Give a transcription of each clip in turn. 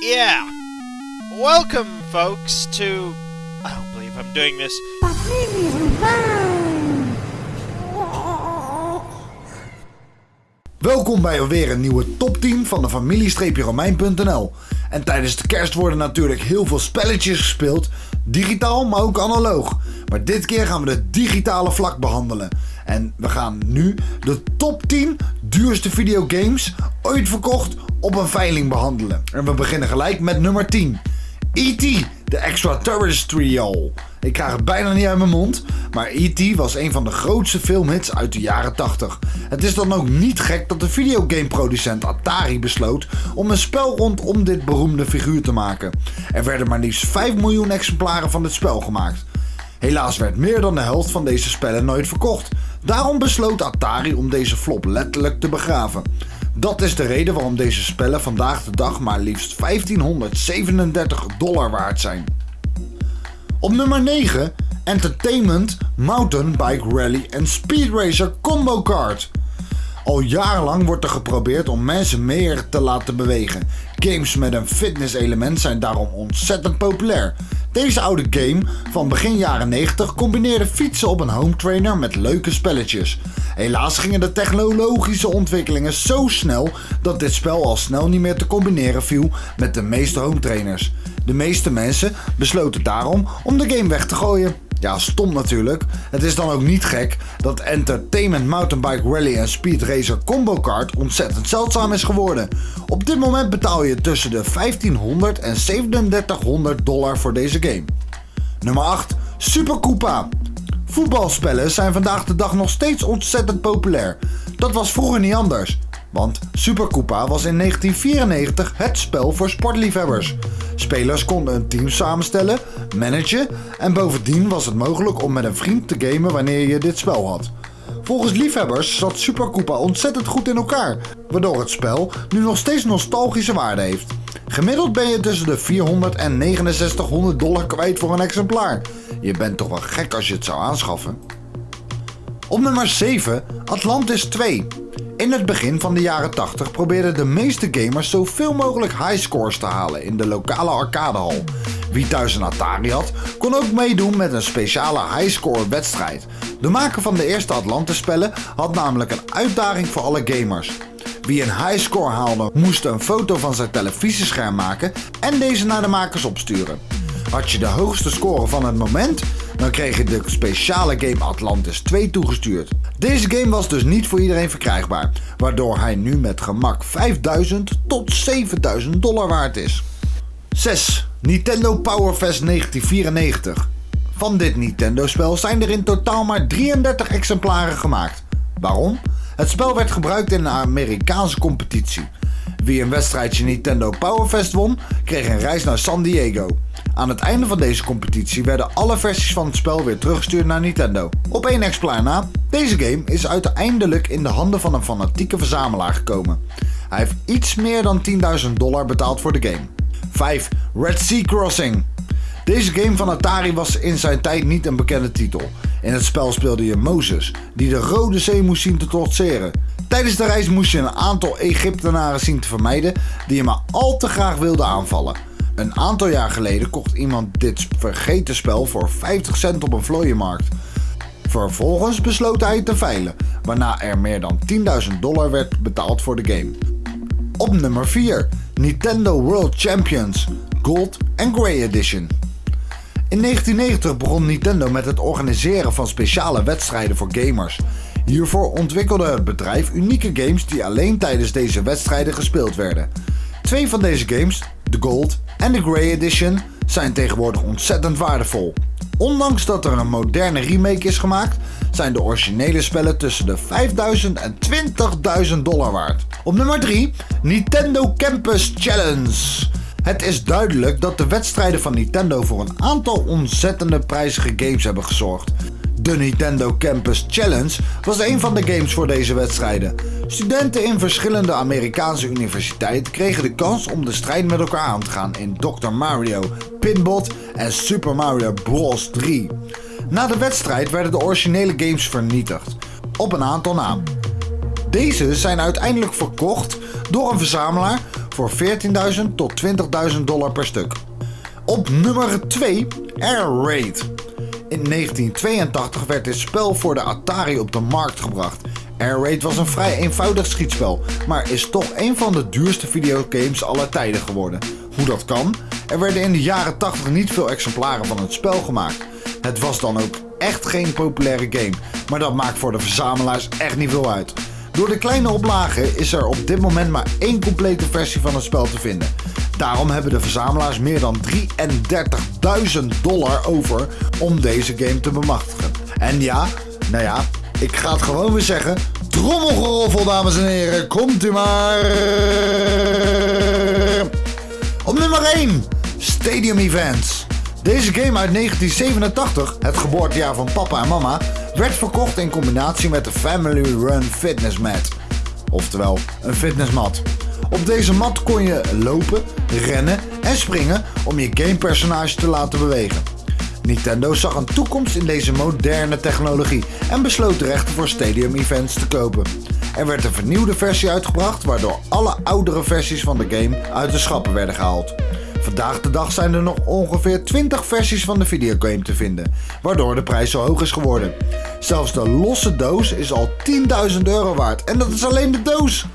Yeah. Welcome, folks, to. I don't believe I'm doing this. Welkom bij alweer een nieuwe top 10 van de familie-romein.nl. En tijdens de kerst worden natuurlijk heel veel spelletjes gespeeld, digitaal maar ook analoog. Maar dit keer gaan we de digitale vlak behandelen. En we gaan nu de top 10 duurste videogames ooit verkocht op een veiling behandelen. En we beginnen gelijk met nummer 10. E.T. The Extraterrestrial. Ik krijg het bijna niet uit mijn mond, maar E.T. was een van de grootste filmhits uit de jaren 80. Het is dan ook niet gek dat de videogameproducent Atari besloot om een spel rondom dit beroemde figuur te maken. Er werden maar liefst 5 miljoen exemplaren van dit spel gemaakt. Helaas werd meer dan de helft van deze spellen nooit verkocht. Daarom besloot Atari om deze flop letterlijk te begraven. Dat is de reden waarom deze spellen vandaag de dag maar liefst 1537 dollar waard zijn. Op nummer 9 Entertainment Mountain Bike Rally en Speed Racer Combo Kart. Al jarenlang wordt er geprobeerd om mensen meer te laten bewegen. Games met een fitness element zijn daarom ontzettend populair. Deze oude game van begin jaren 90 combineerde fietsen op een home trainer met leuke spelletjes. Helaas gingen de technologische ontwikkelingen zo snel dat dit spel al snel niet meer te combineren viel met de meeste home trainers. De meeste mensen besloten daarom om de game weg te gooien. Ja, stom natuurlijk. Het is dan ook niet gek dat Entertainment Mountainbike Rally en Speed Racer Combo Kart ontzettend zeldzaam is geworden. Op dit moment betaal je tussen de 1500 en 3700 dollar voor deze game. Nummer 8. Super Koopa. Voetbalspellen zijn vandaag de dag nog steeds ontzettend populair. Dat was vroeger niet anders. Want Super Koopa was in 1994 het spel voor sportliefhebbers. Spelers konden een team samenstellen, managen en bovendien was het mogelijk om met een vriend te gamen wanneer je dit spel had. Volgens liefhebbers zat Super Koopa ontzettend goed in elkaar, waardoor het spel nu nog steeds nostalgische waarde heeft. Gemiddeld ben je tussen de 400 en 6900 dollar kwijt voor een exemplaar. Je bent toch wel gek als je het zou aanschaffen. Op nummer 7 Atlantis 2. In het begin van de jaren 80 probeerden de meeste gamers zoveel mogelijk highscores te halen in de lokale arcadehal. Wie thuis een Atari had, kon ook meedoen met een speciale highscore wedstrijd. De maker van de eerste Atlantis spellen had namelijk een uitdaging voor alle gamers. Wie een highscore haalde moest een foto van zijn televisiescherm maken en deze naar de makers opsturen. Had je de hoogste score van het moment, dan kreeg je de speciale game Atlantis 2 toegestuurd. Deze game was dus niet voor iedereen verkrijgbaar, waardoor hij nu met gemak 5000 tot 7000 dollar waard is. 6. Nintendo Power Fest 1994. Van dit Nintendo-spel zijn er in totaal maar 33 exemplaren gemaakt. Waarom? Het spel werd gebruikt in een Amerikaanse competitie. Wie een wedstrijdje Nintendo Power Fest won, kreeg een reis naar San Diego. Aan het einde van deze competitie werden alle versies van het spel weer teruggestuurd naar Nintendo. Op één exemplaar na, deze game is uiteindelijk in de handen van een fanatieke verzamelaar gekomen. Hij heeft iets meer dan 10.000 dollar betaald voor de game. 5. Red Sea Crossing. Deze game van Atari was in zijn tijd niet een bekende titel. In het spel speelde je Mozes, die de Rode Zee moest zien te trotseren. Tijdens de reis moest je een aantal Egyptenaren zien te vermijden die je maar al te graag wilden aanvallen. Een aantal jaar geleden kocht iemand dit vergeten spel voor 50 cent op een vlooienmarkt. Vervolgens besloot hij het te veilen, waarna er meer dan 10.000 dollar werd betaald voor de game. Op nummer 4 Nintendo World Champions Gold and Grey Edition. In 1990 begon Nintendo met het organiseren van speciale wedstrijden voor gamers. Hiervoor ontwikkelde het bedrijf unieke games die alleen tijdens deze wedstrijden gespeeld werden. Twee van deze games, de Gold en de Grey Edition, zijn tegenwoordig ontzettend waardevol. Ondanks dat er een moderne remake is gemaakt, zijn de originele spellen tussen de 5000 en 20.000 dollar waard. Op nummer 3 Nintendo Campus Challenge. Het is duidelijk dat de wedstrijden van Nintendo voor een aantal ontzettende prijzige games hebben gezorgd. De Nintendo Campus Challenge was een van de games voor deze wedstrijden. Studenten in verschillende Amerikaanse universiteiten kregen de kans om de strijd met elkaar aan te gaan in Dr. Mario, Pinbot en Super Mario Bros. 3. Na de wedstrijd werden de originele games vernietigd, op een aantal na. Deze zijn uiteindelijk verkocht door een verzamelaar voor 14.000 tot 20.000 dollar per stuk. Op nummer 2 Air Raid. In 1982 werd dit spel voor de Atari op de markt gebracht. Air Raid was een vrij eenvoudig schietspel, maar is toch een van de duurste videogames aller tijden geworden. Hoe dat kan? Er werden in de jaren 80 niet veel exemplaren van het spel gemaakt. Het was dan ook echt geen populaire game, maar dat maakt voor de verzamelaars echt niet veel uit. Door de kleine oplagen is er op dit moment maar één complete versie van het spel te vinden. Daarom hebben de verzamelaars meer dan 33.000 dollar over om deze game te bemachtigen. En ja, nou ja, ik ga het gewoon weer zeggen. Trommelgeroffel, dames en heren, komt u maar. Op nummer 1, Stadium Events. Deze game uit 1987, het geboortejaar van papa en mama, werd verkocht in combinatie met de Family Run Fitness Mat. Oftewel, een fitnessmat. Op deze mat kon je lopen, rennen en springen om je gamepersonage te laten bewegen. Nintendo zag een toekomst in deze moderne technologie en besloot de rechten voor Stadium Events te kopen. Er werd een vernieuwde versie uitgebracht waardoor alle oudere versies van de game uit de schappen werden gehaald. Vandaag de dag zijn er nog ongeveer 20 versies van de videogame te vinden, waardoor de prijs zo hoog is geworden. Zelfs de losse doos is al 10.000 euro waard en dat is alleen de doos.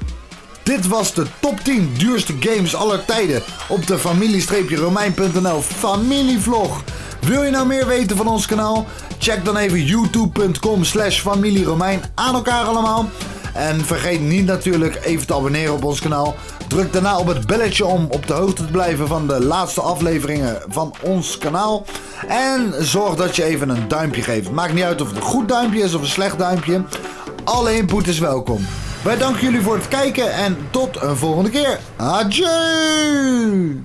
Dit was de top 10 duurste games aller tijden op de familie-romein.nl familievlog. Wil je nou meer weten van ons kanaal? Check dan even youtube.com slash familieromein aan elkaar allemaal. En vergeet niet natuurlijk even te abonneren op ons kanaal. Druk daarna op het belletje om op de hoogte te blijven van de laatste afleveringen van ons kanaal. En zorg dat je even een duimpje geeft. Maakt niet uit of het een goed duimpje is of een slecht duimpje. Alle input is welkom. Wij danken jullie voor het kijken en tot een volgende keer. Adieu!